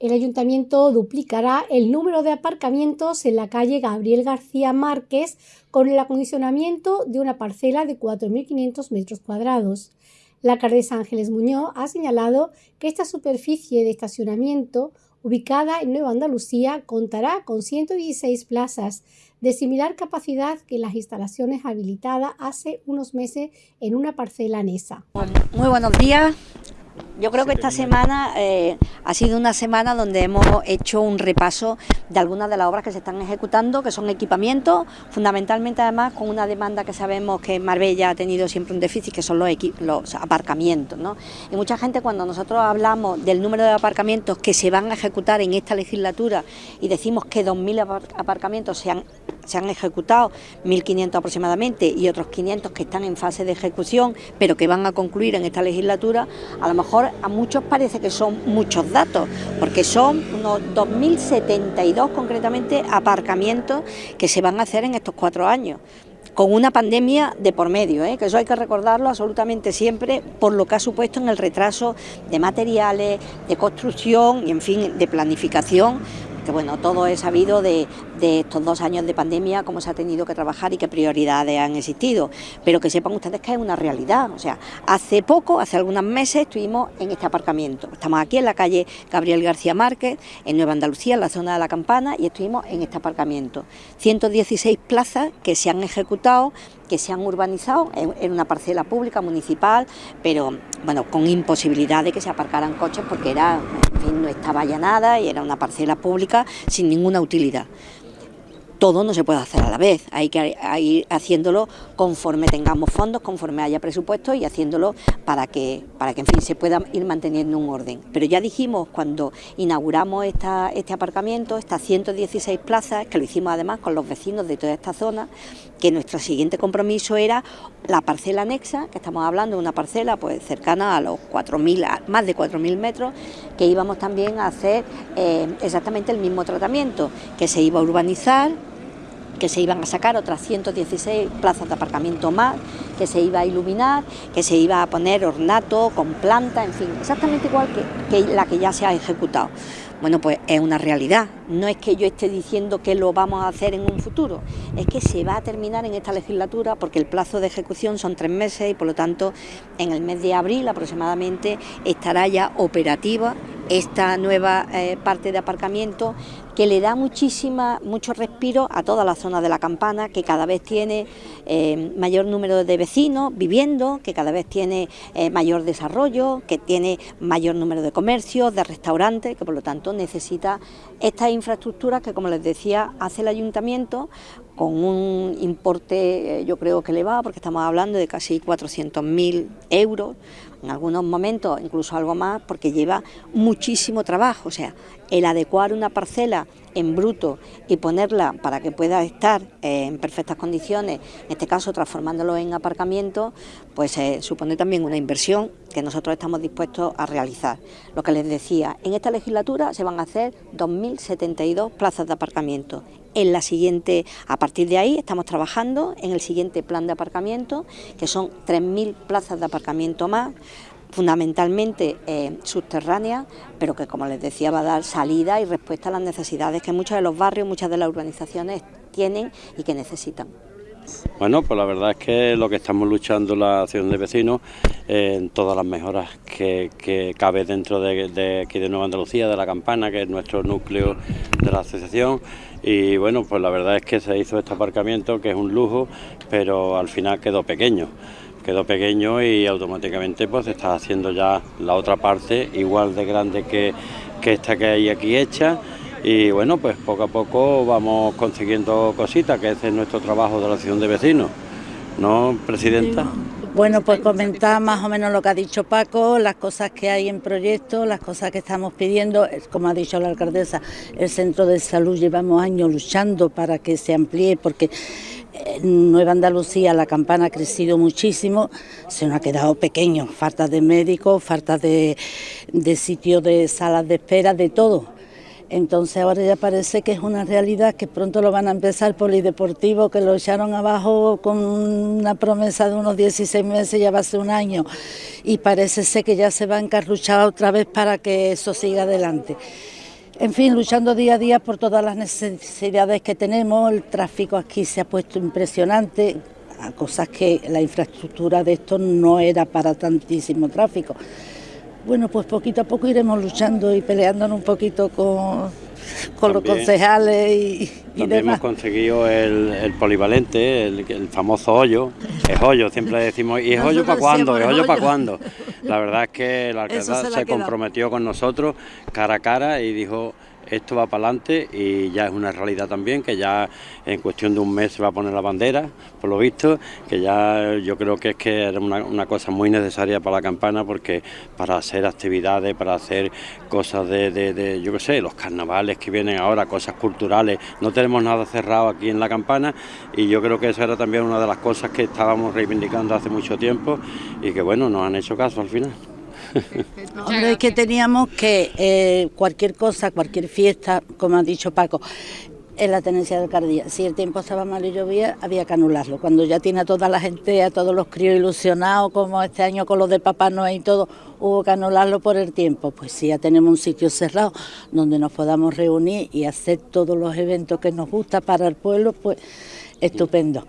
El ayuntamiento duplicará el número de aparcamientos en la calle Gabriel García Márquez con el acondicionamiento de una parcela de 4.500 metros cuadrados. La alcaldesa Ángeles Muñoz ha señalado que esta superficie de estacionamiento, ubicada en Nueva Andalucía, contará con 116 plazas de similar capacidad que las instalaciones habilitadas hace unos meses en una parcela anesa. Muy buenos días. Yo creo que esta semana eh, ha sido una semana donde hemos hecho un repaso de algunas de las obras que se están ejecutando, que son equipamientos, fundamentalmente además con una demanda que sabemos que Marbella ha tenido siempre un déficit, que son los, los aparcamientos. ¿no? Y mucha gente cuando nosotros hablamos del número de aparcamientos que se van a ejecutar en esta legislatura y decimos que 2.000 aparcamientos se han se han ejecutado 1.500 aproximadamente y otros 500 que están en fase de ejecución, pero que van a concluir en esta legislatura, a lo mejor a muchos parece que son muchos datos, porque son unos 2.072 concretamente aparcamientos que se van a hacer en estos cuatro años con una pandemia de por medio, ¿eh? que eso hay que recordarlo absolutamente siempre por lo que ha supuesto en el retraso de materiales, de construcción y en fin, de planificación bueno, todo es sabido de, estos dos años de pandemia, cómo se ha tenido que trabajar y qué prioridades han existido, pero que sepan ustedes que es una realidad, o sea, hace poco, hace algunos meses estuvimos en este aparcamiento, estamos aquí en la calle Gabriel García Márquez, en Nueva Andalucía, en la zona de la Campana, y estuvimos en este aparcamiento, 116 plazas que se han ejecutado que se han urbanizado en, una parcela pública, municipal, pero bueno, con imposibilidad de que se aparcaran coches porque era, en fin, no estaba ya nada y era una parcela pública sin ninguna utilidad todo no se puede hacer a la vez, hay que ir haciéndolo conforme tengamos fondos, conforme haya presupuesto y haciéndolo para que, para que en fin, se pueda ir manteniendo un orden. Pero ya dijimos cuando inauguramos este aparcamiento, estas 116 plazas, que lo hicimos además con los vecinos de toda esta zona, que nuestro siguiente compromiso era la parcela anexa, que estamos hablando de una parcela pues cercana a los 4.000, más de 4.000 metros, que íbamos también a hacer eh, exactamente el mismo tratamiento, que se iba a urbanizar, que se iban a sacar otras 116 plazas de aparcamiento más, que se iba a iluminar, que se iba a poner ornato con planta, en fin, exactamente igual que, la que ya se ha ejecutado. Bueno, pues es una realidad, no es que yo esté diciendo que lo vamos a hacer en un futuro, es que se va a terminar en esta legislatura porque el plazo de ejecución son tres meses y por lo tanto en el mes de abril aproximadamente estará ya operativa esta nueva eh, parte de aparcamiento que le da muchísima, mucho respiro a toda la zona de la campana, que cada vez tiene eh, mayor número de vecinos viviendo, que cada vez tiene eh, mayor desarrollo, que tiene mayor número de comercios, de restaurantes, que por lo tanto necesita estas infraestructuras que, como les decía, hace el ayuntamiento con un importe yo creo que elevado, porque estamos hablando de casi 400.000 euros, en algunos momentos incluso algo más, porque lleva muchísimo trabajo, o sea, el adecuar una parcela en bruto y ponerla para que pueda estar en perfectas condiciones, en este caso transformándolo en aparcamiento, pues eh, supone también una inversión que nosotros estamos dispuestos a realizar. Lo que les decía, en esta legislatura se van a hacer 2.072 plazas de aparcamiento. En la siguiente, a partir de ahí, estamos trabajando en el siguiente plan de aparcamiento, que son 3.000 plazas de aparcamiento más, fundamentalmente eh, subterránea, pero que como les decía va a dar salida y respuesta a las necesidades que muchos de los barrios, muchas de las urbanizaciones tienen y que necesitan. Bueno, pues la verdad es que lo que estamos luchando la acción de vecinos en todas las mejoras que, cabe dentro de, de, aquí de Nueva Andalucía, de la Campana, que es nuestro núcleo de la asociación. Y bueno, pues la verdad es que se hizo este aparcamiento, que es un lujo, pero al final quedó pequeño quedó pequeño y automáticamente pues está haciendo ya la otra parte igual de grande que, que esta que hay aquí hecha. Y bueno pues poco a poco vamos consiguiendo cositas que ese es nuestro trabajo de la acción de vecinos. ¿no, Presidenta? Bueno, pues comentar más o menos lo que ha dicho Paco, las cosas que hay en proyecto, las cosas que estamos pidiendo, como ha dicho la alcaldesa, el centro de salud llevamos años luchando para que se amplíe porque en Nueva Andalucía la campana ha crecido muchísimo, se nos ha quedado pequeño, falta de médicos, falta de, sitios de salas de espera, de todo. Entonces ahora ya parece que es una realidad que pronto lo van a empezar polideportivo, que lo echaron abajo con una promesa de unos 16 meses, ya va a ser un año, y parece ser que ya se va a encarruchar otra vez para que eso siga adelante. En fin, luchando día a día por todas las necesidades que tenemos, el tráfico aquí se ha puesto impresionante, a cosas que la infraestructura de esto no era para tantísimo tráfico. Bueno, pues poquito a poco iremos luchando y peleándonos un poquito con, con los concejales y, y También demás. hemos conseguido el, el polivalente, el, el famoso hoyo. Es hoyo, siempre decimos, ¿y es hoyo para cuándo? ¿Es hoyo ¿es para cuándo? La verdad es que la alcaldesa se comprometió con nosotros cara a cara y dijo, esto va para adelante y ya es una realidad también, que ya en cuestión de un mes se va a poner la bandera, por lo visto, que ya yo creo que es que era una, una cosa muy necesaria para la campana porque para hacer actividades, para hacer cosas de, de- de, yo qué sé, los carnavales que vienen ahora, cosas culturales, no tenemos nada cerrado aquí en la campana y yo creo que esa era también una de las cosas que estábamos reivindicando hace mucho tiempo y que bueno, nos han hecho caso al final. Es que teníamos que eh, cualquier cosa, cualquier fiesta, como ha dicho Paco, en la tenencia de alcaldía, si el tiempo estaba mal y llovía, había que anularlo. Cuando ya tiene a toda la gente, a todos los críos ilusionados, como este año con los de Papá Noel y todo, hubo que anularlo por el tiempo. Pues sí, ya tenemos un sitio cerrado donde nos podamos reunir y hacer todos los eventos que nos gusta para el pueblo, pues estupendo.